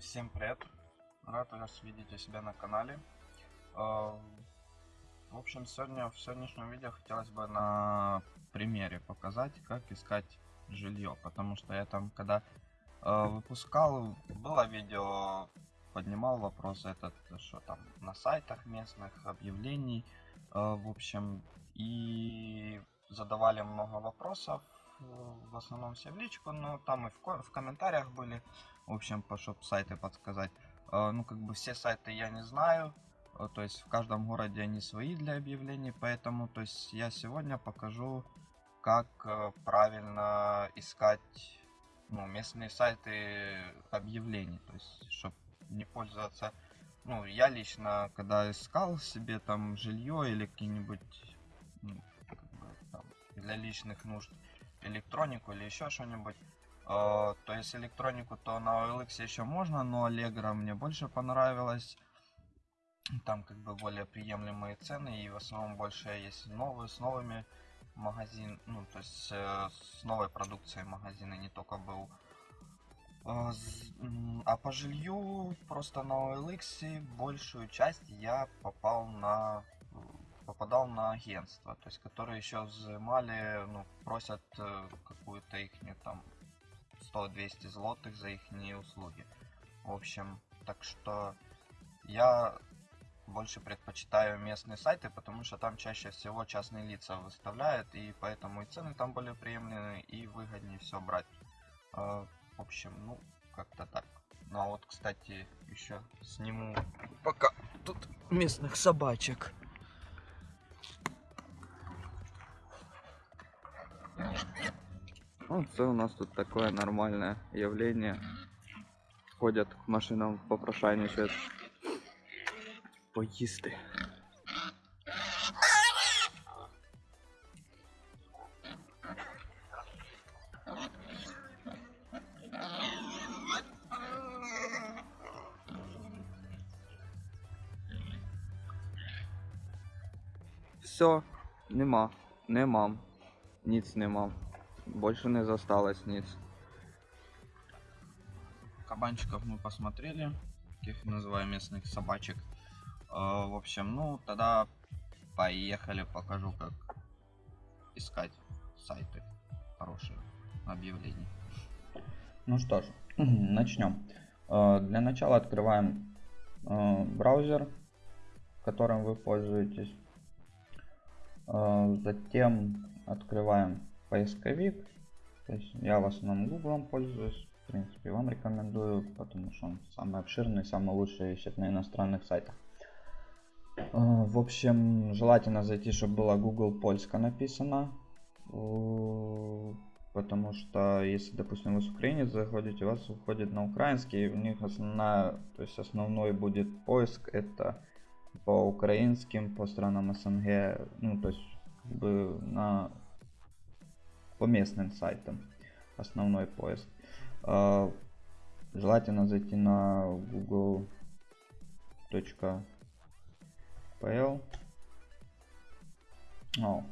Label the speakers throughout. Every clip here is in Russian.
Speaker 1: Всем привет! Рад вас видеть у себя на канале. А, В общем, сегодня в сегодняшнем видео хотелось бы на примере показать, как искать жилье, потому что я там, когда э, выпускал, было видео, поднимал вопрос этот, что там на сайтах местных объявлений, э, в общем, и задавали много вопросов, в основном все в личку, но там и в, ко- в комментариях были, в общем, по чтоб сайты подсказать. Э, Ну, как бы все сайты я не знаю, э, то есть в каждом городе они свои для объявлений, поэтому, то есть я сегодня покажу, как э, правильно искать ну, местные сайты объявлений, то есть, чтобы не пользоваться, ну, я лично, когда искал себе там жилье или какие-нибудь, ну, как бы, для личных нужд, электронику или еще что-нибудь, э, то есть электронику, то на OLX еще можно, но Allegro мне больше понравилось, там как бы более приемлемые цены и в основном больше есть новые с новыми магазин, ну то есть э, с новой продукцией магазина не только был. М, а по жилью просто на OLX большую часть я попал на попадал на агентство, то есть которые еще взимали, ну просят э, какую-то их там 100-200 злотых за их услуги. В общем, так что я больше предпочитаю местные сайты, потому что там чаще всего частные лица выставляют, и поэтому и цены там более приемлемые, и выгоднее все брать. А, В общем, ну, как-то так. Ну а вот, кстати, еще сниму пока тут местных собачек.
Speaker 2: Ну, це у нас тут такое нормальное явление. Ходят к машинам, попрошайничают. Поїсти. Все, нема, нема, ніц нема. Больше не засталось ніц.
Speaker 1: Кабанчиков мы посмотрели, каких называем местных собачек. А, В общем, ну, тогда поехали, покажу, как искать сайты хорошие объявлений.
Speaker 2: Ну что ж, начнем. Э, Для начала открываем э, браузер, которым вы пользуетесь. Э, Затем открываем поисковик. То есть я в основном Google пользуюсь. В принципе, вам рекомендую, потому что он самый обширный, самый лучший ищет на иностранных сайтах. Э, В общем, желательно зайти, чтобы было Google Польска написано. Э, Потому что если, допустим, вы с украинец заходите, у вас выходит на украинский, у них основная, то есть основной будет поиск это по украинским, по странам СНГ, ну то есть бы на по местным сайтам основной поиск. А, Желательно зайти на google.pl О,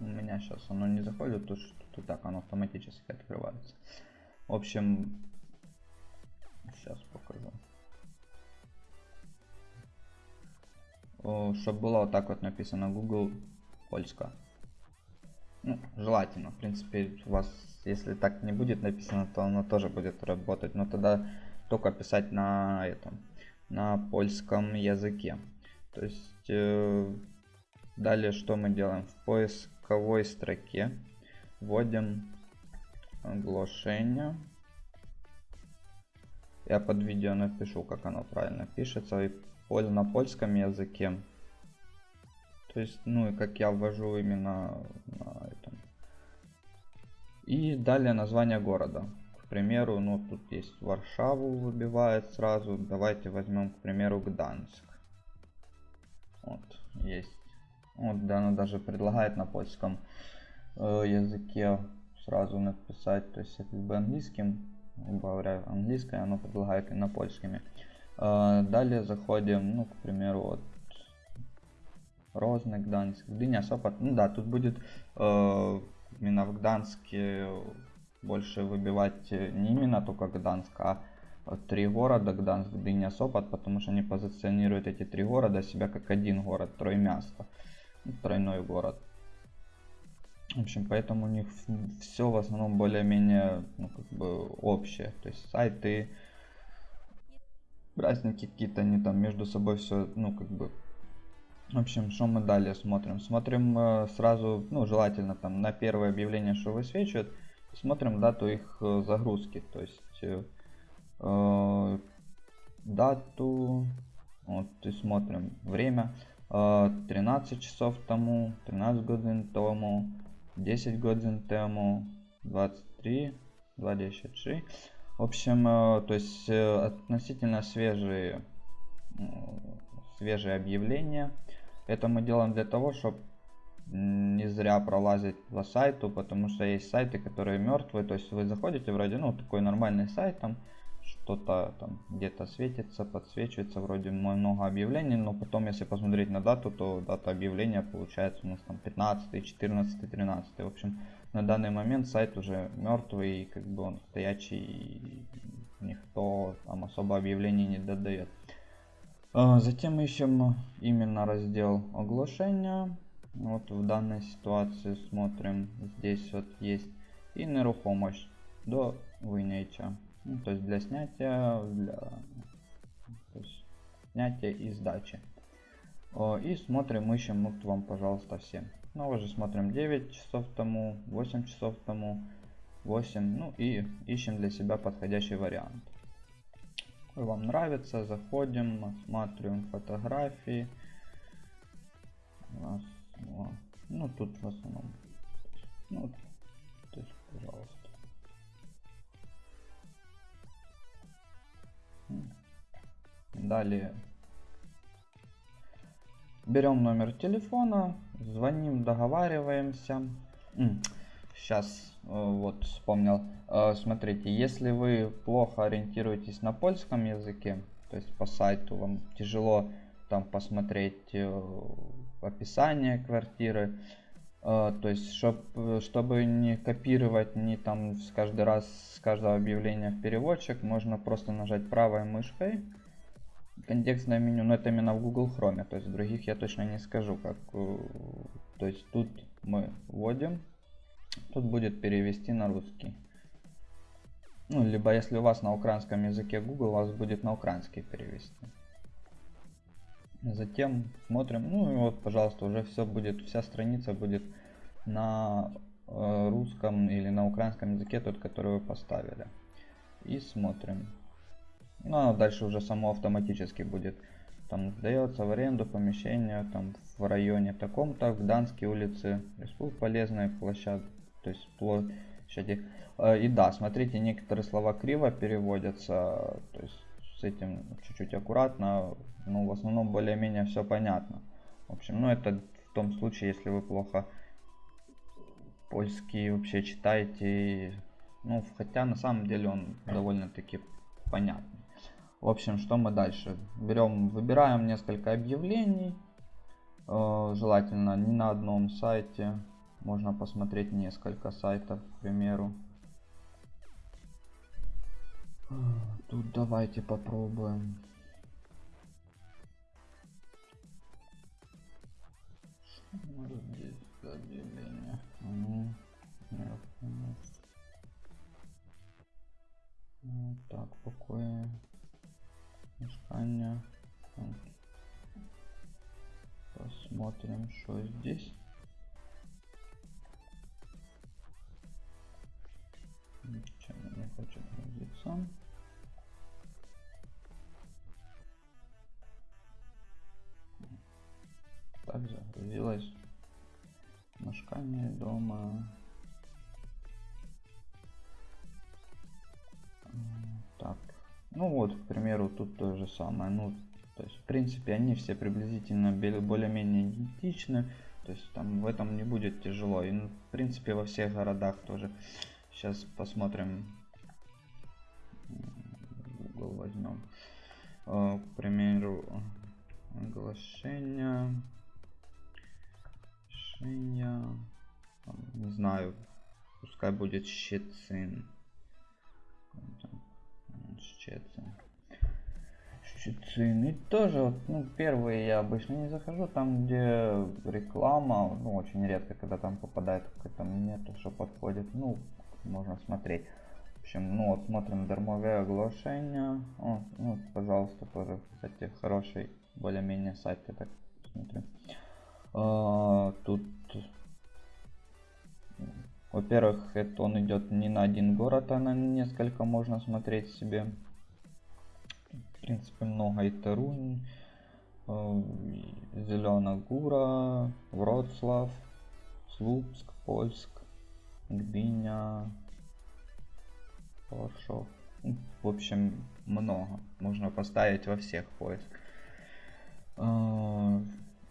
Speaker 2: у меня сейчас оно не заходит, то что тут и так оно автоматически открывается. В общем, сейчас покажу. Чтобы было вот так вот написано Google Польска. Ну, желательно. В принципе, у вас, если так не будет написано, то оно тоже будет работать. Но тогда только писать на этом, на польском языке. То есть, э, далее что мы делаем? В поисковой строке вводим оглашение. Я под видео напишу, как оно правильно пишется. И на польском языке. То есть, ну и как я ввожу именно на этом. И далее название города. К примеру, ну тут есть Варшаву выбивает сразу. Давайте возьмем, к примеру, Гданьск. Вот, есть. Вот, да, она даже предлагает на польском э, языке сразу написать, то есть это либо английским, либо говоря английское, оно предлагает и на польскими. Э, далее заходим, ну, к примеру, вот Розный, Гданьск, Гдыня, Сопот. Ну да, тут будет э, именно в Гданске больше выбивать э, не именно только Гданск, а э, три города, Гданск, Гдыня, Сопот, потому что они позиционируют эти три города себя как один город, Троймясто, ну, тройной город. В общем, поэтому у них все в основном более-менее ну, как бы общее. То есть сайты, праздники какие-то, они там между собой все, ну, как бы в общем, что мы далее смотрим? Смотрим э, сразу, ну, желательно там на первое объявление, что высвечивает. Смотрим дату их э, загрузки. То есть э, э дату, вот, и смотрим время. Э, 13 часов тому, 13 годин тому, 10 годин тому, 23, 23. В общем, э, то есть э, относительно свежие, э, свежие объявления. Это мы делаем для того, чтобы не зря пролазить по сайту, потому что есть сайты, которые мертвые. То есть вы заходите вроде, ну, такой нормальный сайт, там что-то там где-то светится, подсвечивается, вроде много объявлений, но потом, если посмотреть на дату, то дата объявления получается у нас там 15, 14, 13. В общем, на данный момент сайт уже мертвый, как бы он стоячий, никто там особо объявлений не додает. А, затем ищем именно раздел оглашения. Вот в данной ситуации смотрим, здесь вот есть и нерухомость до вынятия. Ну, то есть для снятия, для есть снятия и сдачи. И смотрим, ищем, вот вам, пожалуйста, все. Ну, уже смотрим 9 часов тому, 8 часов тому, 8, ну и ищем для себя подходящий вариант вам нравится, заходим, осматриваем фотографии. Раз, два. Ну, тут в основном. Ну, то есть, пожалуйста. Далее берем номер телефона, звоним, договариваемся. Сейчас Э, вот вспомнил. Э, смотрите, если вы плохо ориентируетесь на польском языке, то есть по сайту вам тяжело там посмотреть э, описание квартиры, то есть чтоб, чтобы не копировать не там с каждый раз с каждого объявления в переводчик, можно просто нажать правой мышкой контекстное меню, но это именно в Google Chrome, то есть других я точно не скажу, как, то есть тут мы вводим Тут будет перевести на русский. Ну, либо если у вас на украинском языке Google, у вас будет на украинский перевести. Затем смотрим, ну и вот, пожалуйста, уже все будет, вся страница будет на э, русском или на украинском языке, тот, который вы поставили. И смотрим. Ну, а дальше уже само автоматически будет. Там сдается в аренду помещение там в районе таком-то, в Данской улице, Республика полезная площадь то есть площади. Э, и да, смотрите, некоторые слова криво переводятся, то есть с этим чуть-чуть аккуратно, но в основном более-менее все понятно. В общем, ну это в том случае, если вы плохо польский вообще читаете, ну хотя на самом деле он довольно-таки понятный. В общем, что мы дальше? Берем, выбираем несколько объявлений, э, желательно не на одном сайте, можно посмотреть несколько сайтов, к примеру. Тут давайте попробуем. Здесь объявление. Ну, так, покое. Мешкание. Посмотрим, что здесь. Загрузилось мешкание дома. Так, ну вот, к примеру, тут то же самое. Ну, то есть, в принципе, они все приблизительно более-менее идентичны. То есть, там в этом не будет тяжело. И, ну, в принципе, во всех городах тоже. Сейчас посмотрим Google возьмем. Э, к примеру, оглашение. Оглашение. Не знаю. Пускай будет Щецин. Щецин. Щецин. И тоже, вот, ну, первые я обычно не захожу, там, где реклама, ну, очень редко, когда там попадает какой-то нету, что подходит, ну, можно смотреть. В общем, ну, вот смотрим дармовые оглашения. О, ну, пожалуйста, тоже, кстати, хороший, более-менее сайт, я так смотрю. А, тут во-первых, это он идет не на один город, а на несколько можно смотреть себе. В принципе, много и Тарунь, э, Зеленая Гура, Вроцлав, Слупск, Польск, Гдыня, Варшов. Ну, в общем, много. Можно поставить во всех поиск. Э,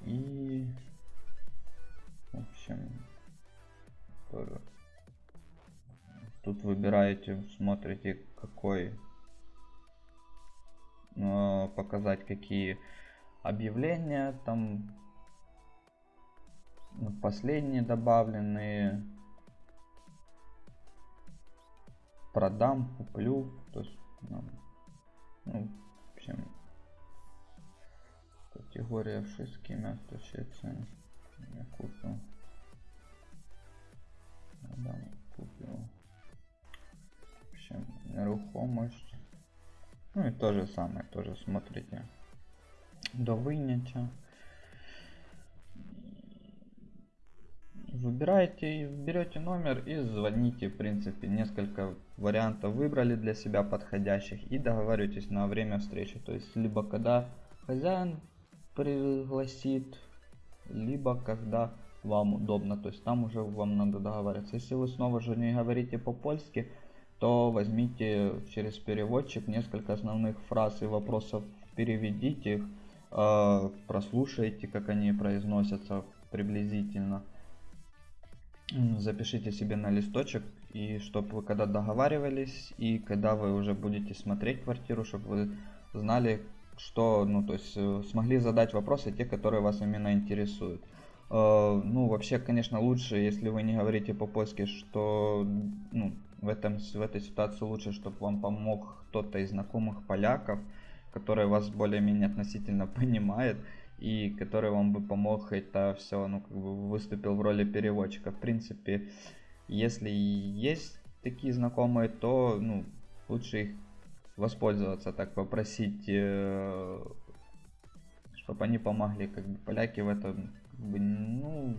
Speaker 2: и, в общем, Тут выбираете, смотрите, какой э, показать какие объявления там ну, последние добавленные. Продам куплю то есть ну, ну в общем категория miasto Szczecin я купил продам купил общем, нерухомость. Ну и то же самое, тоже смотрите до вынятия. Выбираете, берете номер и звоните, в принципе, несколько вариантов выбрали для себя подходящих и договариваетесь на время встречи. То есть, либо когда хозяин пригласит, либо когда вам удобно. То есть, там уже вам надо договариваться. Если вы снова же не говорите по-польски, то возьмите через переводчик несколько основных фраз и вопросов, переведите их, э, прослушайте, как они произносятся приблизительно. Запишите себе на листочек, и чтобы вы когда договаривались, и когда вы уже будете смотреть квартиру, чтобы вы знали, что, ну, то есть э, смогли задать вопросы, те, которые вас именно интересуют. Э, ну, вообще, конечно, лучше, если вы не говорите по-польски, что, ну, в, этом, в этой ситуации лучше, чтобы вам помог кто-то из знакомых поляков, который вас более-менее относительно понимает и который вам бы помог это все, ну, как бы выступил в роли переводчика. В принципе, если есть такие знакомые, то, ну, лучше их воспользоваться, так попросить, э, чтобы они помогли, как бы поляки в этом, как бы, ну,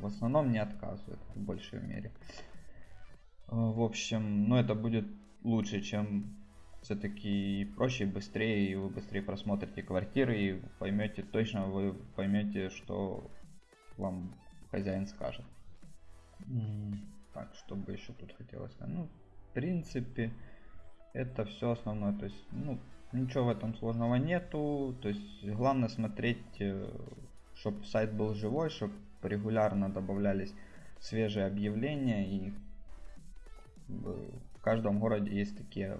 Speaker 2: в основном не отказывают в большей мере. Э, в общем, ну это будет лучше, чем все-таки проще, быстрее, и вы быстрее просмотрите квартиры и поймете, точно вы поймете, что вам хозяин скажет. Так, что бы еще тут хотелось сказать? Ну, в принципе, это все основное. То есть, ну, ничего в этом сложного нету. То есть, главное смотреть, э, чтобы сайт был живой, чтобы регулярно добавлялись свежие объявления и в каждом городе есть такие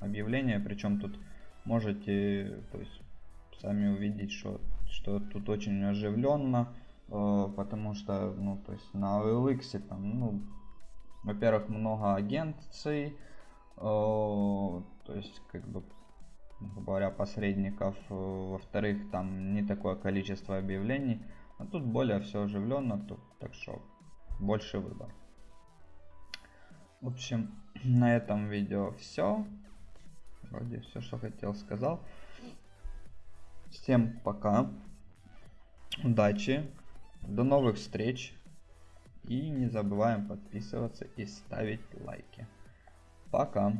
Speaker 2: объявления, причем тут можете то есть, сами увидеть, что, что тут очень оживленно, э, потому что, ну, то есть на OLX там, ну, во-первых, много агенций, э, то есть, как бы, говоря, посредников, э, во-вторых, там не такое количество объявлений, а тут более все оживленно, тут, так что больше выбор. В общем, на этом видео все. Вроде все, что хотел, сказал. Всем пока. Удачи. До новых встреч. И не забываем подписываться и ставить лайки. Пока.